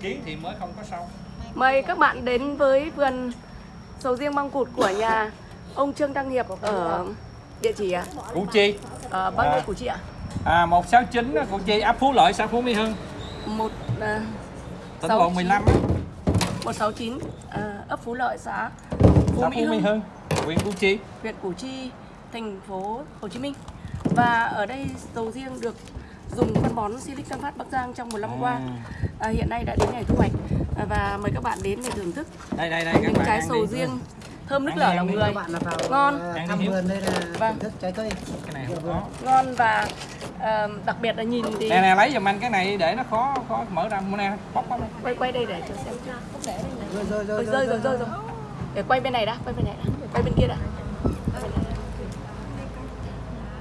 kiến thì mới không có sâu Mời các bạn đến với vườn sầu riêng măng cụt của nhà ông Trương Đăng Hiệp ở địa chỉ à? củ chi Ở bao nhiêu À. Củ Chi ạ? à 169 á, củ chi ấp phú lợi xã phú mỹ hưng Một à, tỉnh lộ 15 á, 169 à, ấp Phú Lợi xã Phú xã Mỹ phú mỹ Hưng, hưng huyện củ chi huyện Củ Chi, thành phố Hồ Chí Minh. Và ở đây sầu riêng được dùng phân bón Silic Tân Phát Bắc Giang trong một năm qua. À, hiện nay đã đến ngày thu hoạch à, và mời các bạn đến để thưởng thức đây đây đây các những bạn trái sầu riêng thơm nước lở lòng người. bạn là vào Ngon. ờ, Ăn thăm vườn đây là Vâng. thức trái cây cái này không có Ngon và à, đặc biệt là nhìn thì nè nè lấy giùm anh cái này để nó khó khó mở ra nè bóc bóc đây. quay quay đây để cho xem. rồi rồi Ôi, rồi rơi rồi rơi rồi. Để quay bên này đã, quay bên này đã. Quay bên kia đã.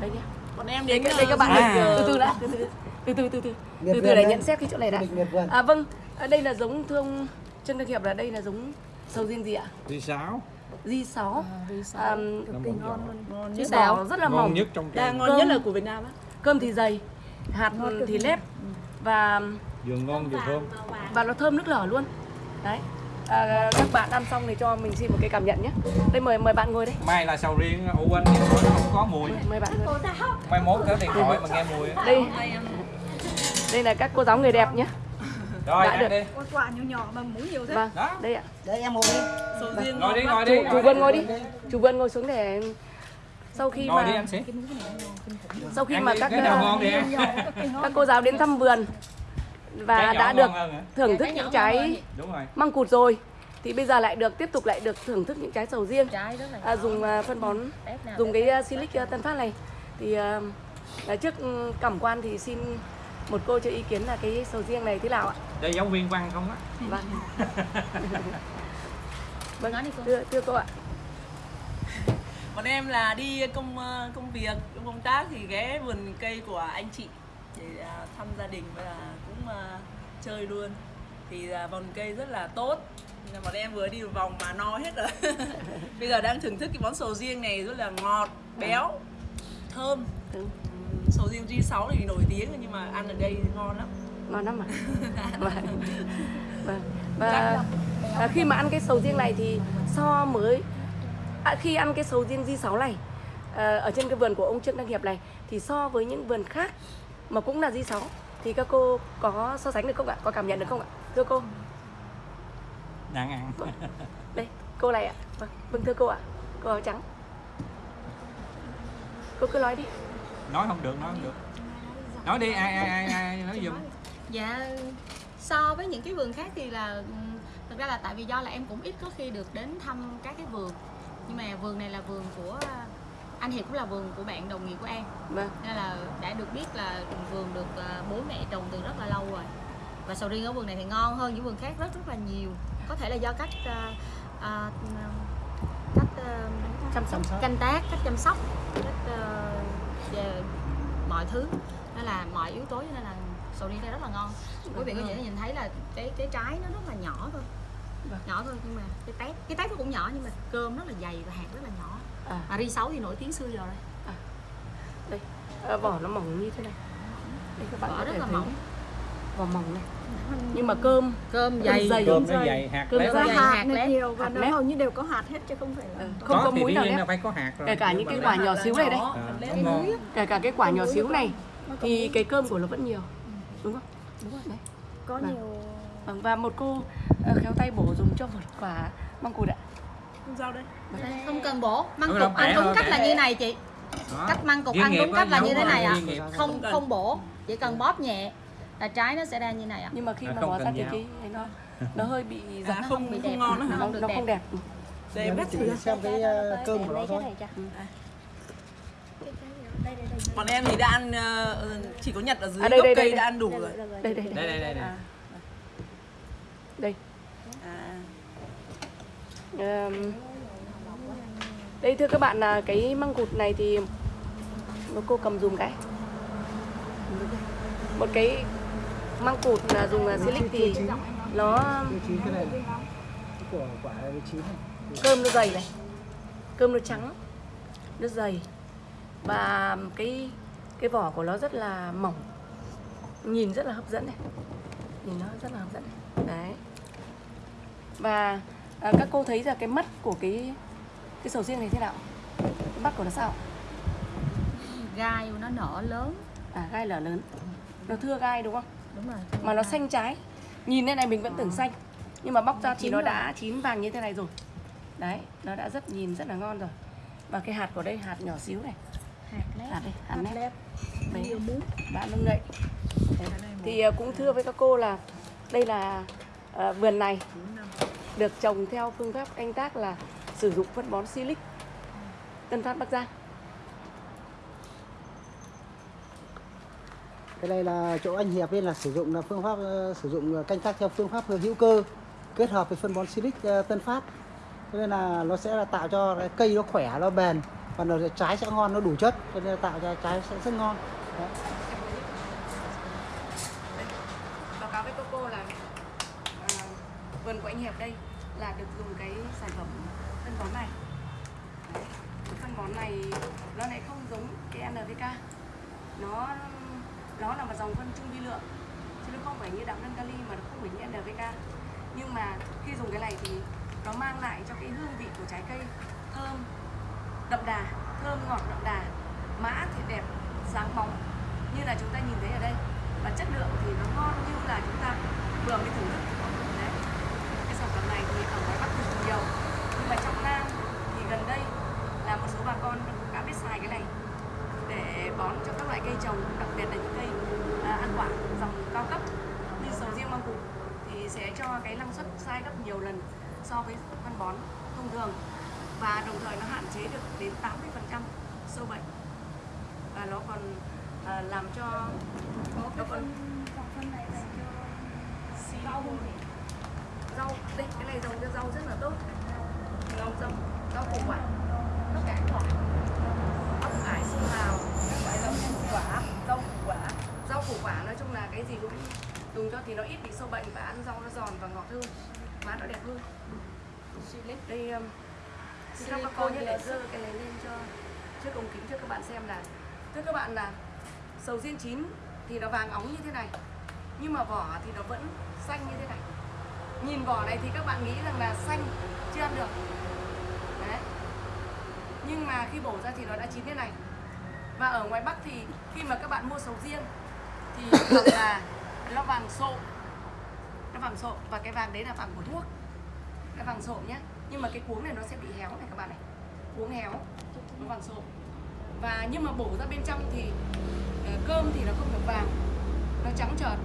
Đây nhá. Bọn em đến đây các bạn À. ơi, từ từ đã, từ từ từ từ từ từ. Để nhận xét cái chỗ này đã. À vâng, đây là giống thương Trương Đức Hiệp là đây là giống sầu riêng gì ạ? Di sáu Di 6 à, ngon cái nhất vỏ rất là ngon mỏng, nhất trong Đa trang ngon nhất là của Việt Nam á. Cơm thì dày, hạt thì lép và vừa ngon vừa thơm. và nó thơm nước lở luôn. Đấy. À, các bạn ăn xong thì cho mình xin một cái cảm nhận nhé. Đây mời mời bạn ngồi đây. mai là sầu riêng ủ anh thì nó không có mùi Mời bạn ngồi. mai mốt có điện thoại mà nghe mùi. Đây. Đây là các cô giáo người đẹp nhé. rồi Đã ăn được. đi Quả quả nhỏ nhỏ mà muỗng nhiều thế. Vâng. đó Đây ạ. đấy em ngồi đi Sầu riêng ngồi đi ngồi đi Chủ, Vân ngồi đi. Chủ Vân ngồi xuống để sau khi ngồi đi mà anh sĩ sau khi mà đi, các ờ, đi các cô giáo đến thăm vườn và đã được thưởng thức những trái măng cụt rồi. Thì bây giờ lại được tiếp tục lại được thưởng thức những trái sầu riêng. À, dùng à, phân bón dùng cái uh, silic uh, tân phát này. Thì à, à, trước ừ, cảm quan thì xin một cô cho ý kiến là cái sầu riêng này thế nào ạ? Đây giáo viên văn không á. Vâng vâng. Nói đi cô. thưa, thưa cô ạ. Bọn em là đi công ờ, công việc, công tác thì ghé vườn cây của anh chị để à, thăm gia đình và cũng à, chơi luôn. Thì à, vườn cây rất là tốt. Nên bọn em vừa đi một vòng mà no hết rồi. Bây giờ đang thưởng thức cái món sầu riêng này rất là ngọt, béo, thơm. Ừ, Ừm, Sầu riêng G6 thì nổi tiếng nhưng mà ăn ở đây ngon lắm. ngon lắm ạ vâng vâng và à, khi mà ăn cái sầu riêng này thì so mới à, khi ăn cái sầu riêng di 6 này à, ở trên cái vườn của ông Trương Đăng Hiệp này thì so với những vườn khác mà cũng là di 6 thì các cô có so sánh được không ạ? Có cảm nhận được không ạ? Thưa cô. Đang ăn. Đây cô này ạ. Vâng, vâng thưa cô ạ. Cô áo trắng. Cô cứ nói đi. Nói không được nói không được. Nói đi ai ai ai, ai nói giùm. Dạ so với những cái vườn khác thì là thực ra là tại vì do là em cũng ít có khi được đến thăm các cái vườn. Nhưng mà vườn này là vườn của anh Hiệp cũng là vườn của bạn đồng nghiệp của em. Vâng. Nên là đã được biết là vườn được à, bố mẹ trồng từ rất là lâu rồi. Và sầu riêng ở vườn này thì ngon hơn những vườn khác rất rất là nhiều. Có thể là do cách à, à, cách à, chăm sóc. canh tác cách chăm sóc cách về mọi thứ. Nên là mọi yếu tố cho nên là sầu riêng đây rất là ngon. Quý vị có thể nhìn thấy là cái cái trái nó rất là nhỏ thôi. Vâng. nhỏ thôi nhưng mà cái tép cái tép nó cũng nhỏ nhưng mà cơm rất là dày và hạt rất là nhỏ à, mà ri sáu thì nổi tiếng xưa giờ đây đây à, vỏ nó mỏng như thế này. Đây các bạn vỏ có rất là thấy. mỏng. Vỏ mỏng này. Nhưng mà cơm. Cơm dày. dày. Cơm nó dày hạt Cơm lép hạt hạt lép. nhiều và nó lép. hầu như đều có hạt hết chứ không phải là Ừ, có không có múi dĩ nào là phải có hạt rồi. Kể cả những cái quả nhỏ xíu này đây À, lép. kể cả cái quả nhỏ xíu này thì cái cơm của nó vẫn nhiều. Đúng không? Đúng rồi đấy. Có Vâng. nhiều. Vâng, và một cô ờ, khéo tay bổ dùng cho một quả măng cụt ạ Dao đây. không cần bổ măng cục ăn đúng cách là như này chị Đó. cách măng cục ăn đúng cách là như thế này ạ nghiệp. không không bổ chỉ cần bóp nhẹ là trái nó sẽ ra như này ạ nhưng mà khi À, mà bỏ ra thì cái nó nó hơi bị giật À, nó không không bị không đẹp. ngon nó, không được nó đẹp. không đẹp Để em bắt thử. xem cái ờ, cơm của nó thôi Bọn em thì đã ăn ờ, chỉ có nhặt ở dưới À, đây, gốc đây, cây đây, đã ăn đủ rồi. đây đây đây đây đây, đây. À. đây À. Đây thưa các bạn là cái măng cụt này thì một cô cầm dùng cái. Một cái măng cụt là dùng là silic thì nó cơm nó dày này, cơm nó trắng, nó dày. Và cái cái vỏ của nó rất là mỏng, nhìn rất là hấp dẫn này, nhìn nó rất là hấp dẫn đấy. Và à, các cô thấy là cái mắt của cái cái sầu riêng này thế nào? Cái mắt của nó sao? Gai của nó nở lớn. À gai lở lớn. Nó thưa gai đúng không? Đúng rồi mà nó xanh trái. Nhìn lên này mình vẫn tưởng xanh. Nhưng mà bóc ra thì nó rồi. đã chín vàng như thế này rồi. Đấy nó đã rất nhìn rất là ngon rồi. Và cái hạt của đây hạt nhỏ xíu này. Hạt lép. Hạt đây hạt Hạt lép. đấy nâng ngậy Đấy. thì à, cũng thưa với các cô là đây là à, vườn này được trồng theo phương pháp canh tác là sử dụng phân bón silic. Tân Phát Bắc Giang. Cái này là chỗ anh Hiệp ấy là sử dụng là phương pháp ờ, sử dụng canh tác theo phương pháp hữu cơ kết hợp với phân bón Silic ờ, Tân Phát. Cho nên là nó sẽ là tạo cho cái cây nó khỏe nó bền và nó trái sẽ ngon nó đủ chất. Cho nên là tạo ra trái sẽ rất ngon. Đấy. báo cáo với cô cô là à, vườn của anh Hiệp đây là được dùng cái sản phẩm phân bón này. Đấy. Cái phân bón này, nó lại không giống cái NPK nó nó là một dòng phân trung vi lượng, chứ nó không phải như đạm đơn kali mà nó không phải như NPK nhưng mà khi dùng cái này thì nó mang lại cho cái hương vị của trái cây thơm đậm đà, thơm ngọt đậm đà, mã thì đẹp, sáng bóng, như là chúng ta nhìn thấy ở đây. Và chất lượng thì nó ngon như là chúng ta vừa mới thưởng thức đấy cái sản phẩm này thì ở ngoài bắc thì nhiều nhưng mà trong nam thì gần đây là một số bà con cũng đã biết xài cái này để bón cho các loại cây trồng đặc biệt là những cây à, ăn quả dòng cao cấp như sầu riêng măng cụt thì sẽ cho cái năng suất sai gấp nhiều lần so với phân bón thông thường và đồng thời nó hạn chế được đến 80% sâu bệnh. Và nó còn à, làm cho Có nó cái còn rau rau đây cái này trồng cho rau rất là tốt. Rau rau rau củ quả tất cả các loại ốc cải su hào các loại rau củ quả rau củ quả rau củ quả nói chung là cái gì cũng dùng cho thì nó ít bị sâu bệnh và ăn rau nó giòn và ngọt hơn. Má nó đẹp hơn. Đây um, xin các cô nhé để dơ cái này lên cho trước ống kính cho các bạn xem là thưa các bạn là sầu riêng chín thì nó vàng óng như thế này nhưng mà vỏ thì nó vẫn xanh như thế này. Nhìn vỏ này thì các bạn nghĩ rằng là xanh chưa ăn được. Đấy. Nhưng mà khi bổ ra thì nó đã chín thế này. Và ở ngoài bắc thì khi mà các bạn mua sầu riêng thì thường là nó vàng sộ. Nó vàng sộ. Và cái vàng đấy là vàng của thuốc. Cái vàng sộ nhé. nhưng mà cái cuống này nó sẽ bị héo này các bạn này. Cuống héo. Nó vàng sộ. Và nhưng mà bổ ra bên trong thì ờ, cơm thì nó không được vàng. Nó trắng trợt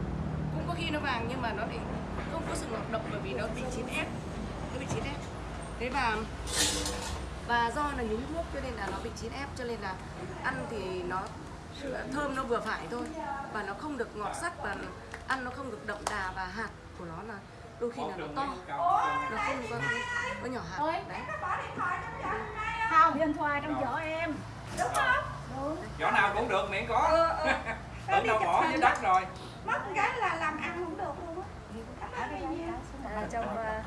cũng có khi nó vàng nhưng mà nó lại không có sự ngọt độc bởi vì nó bị chín ép. Nó bị chín ép. Thế và và do là nhúng thuốc cho nên là nó bị chín ép. Cho nên là ăn thì nó, thơm nó vừa phải thôi. Và nó không được ngọt sắc và ăn nó không được đậm đà và hạt của nó là đôi khi là nó to. Nó không có, có nhỏ hạt. Đấy. Không, điện thoại trong chỗ em. Đúng không? Đúng. chỗ nào cũng được miễn có. Ờ, ờ. tưởng đâu bỏ dưới đất rồi. Mất cái là làm ăn không được luôn á. là trong à,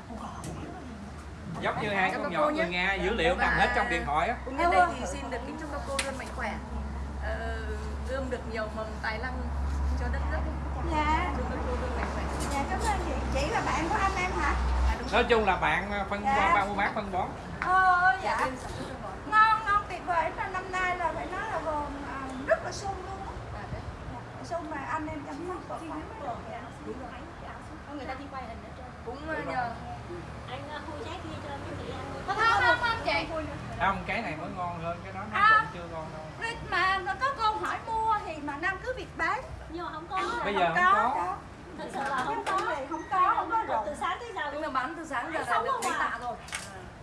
giống như hai con các nhỏ người. Nga dữ liệu nằm hết trong điện thoại á. Cũng nhân đây thì xin được kính chúc các cô luôn mạnh khỏe. Ờ, ươm được nhiều mầm tài năng cho đất nước Dạ, dạ cảm ơn chị. Chị là bạn của anh em hả? nói chung là bạn ờ, phân Dạ. ba mua bán phân bón Ờ, dạ dạ. Ngon, ngon tuyệt vời. Năm năm nay là phải nói là vườn rất là sung luôn á. đấy. Sung mà anh em chăm sóc tốt lắm. người ta đi quay hình ở trên cũng ờ, nhờ anh khui trái kia cho mấy chị ăn Không, không, không chị. không cái này mới ngon hơn cái đó nó À. cũng chưa ngon đâu Rồi Mà nó có câu hỏi mua mà Nam cứ việc bán. nhưng mà không có. Bây giờ không có. đó. thật sự là Không không có. có gì, không có, không có từ rồi. sáng tới giờ đúng là bán từ sáng giờ là được không mấy à? tạ rồi.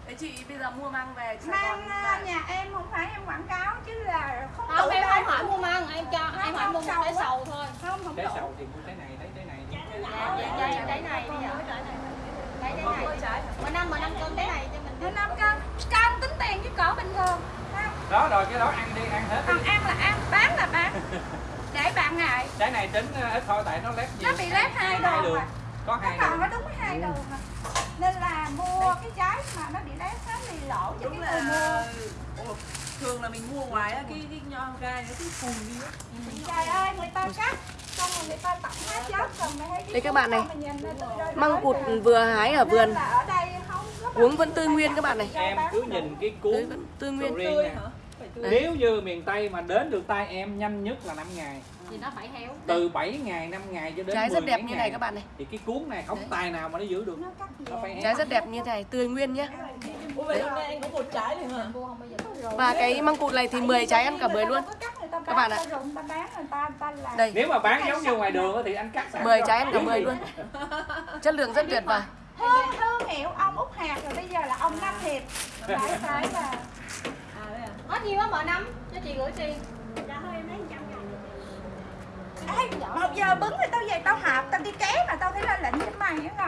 Đấy chị bây giờ mua mang về Sài Mang mà nhà em không phải em quảng cáo chứ là không không đủ em không hỏi mua măng em cho em hỏi mua một cái sầu thôi. Không, không trái sầu thì mua trái này lấy trái này đây đây đây này đi ạ đây này. Mà năm mà năm cân cái này cho mình Nó năm cân, cân tính tiền với cỡ bình thường. Đó rồi cái đó ăn đi ăn hết đi Còn ăn là ăn, bán là bán. Để bạn ngại. trái này tính ờ, ít thôi tại nó lép nhiều Nó bị lép hai đường mà. có hai còn đường nó đúng hai đường mà. Nên là mua cái trái mà nó bị lép hết thì lỗ cho đúng cái người mua. Ủa, thường là mình mua ngoài á cái cái nho gai nó cứ phùn đi á Trời ơi, người ta cắt không là người ta tặng hết chết còn mày thấy cái Đây các bạn này. Măng cụt vừa hái ở vườn ở đây không có Uống vẫn tươi nguyên các bạn này em cứ nhìn cái Tươi cuốn vẫn tươi nguyên tươi hả tươi. Nếu như miền Tây mà đến được tay em nhanh nhất là 5 ngày. Thì nó phải héo. Từ 7 ngày 5 ngày cho đến Trái 10 rất đẹp như ngày. này các bạn này. Thì cái cuốn này không Đấy. tài nào mà nó giữ được. Nó phải Trái rất đẹp như thế này Tươi nguyên nhá. Ủa vậy hôm nay anh có một trái này hả? mua không bao giờ Và cái măng cụt này thì 10 trái ăn cả 10 luôn. Các bạn ạ. Đây. Nếu mà bán giống như ngoài đường á thì anh cắt sẵn 10 cho. trái ăn cả 10 luôn. Chất lượng rất tuyệt vời. Thương, thương hiệu ông Út Hạt rồi bây giờ là ông Nam Hiệp Phải phải là? Hết nhiêu á mở nắm cho chị gửi tiền. Ê, một giờ bứng thì tao về tao hạp tao đi ké mà tao thấy lên lệnh với mày á ngồi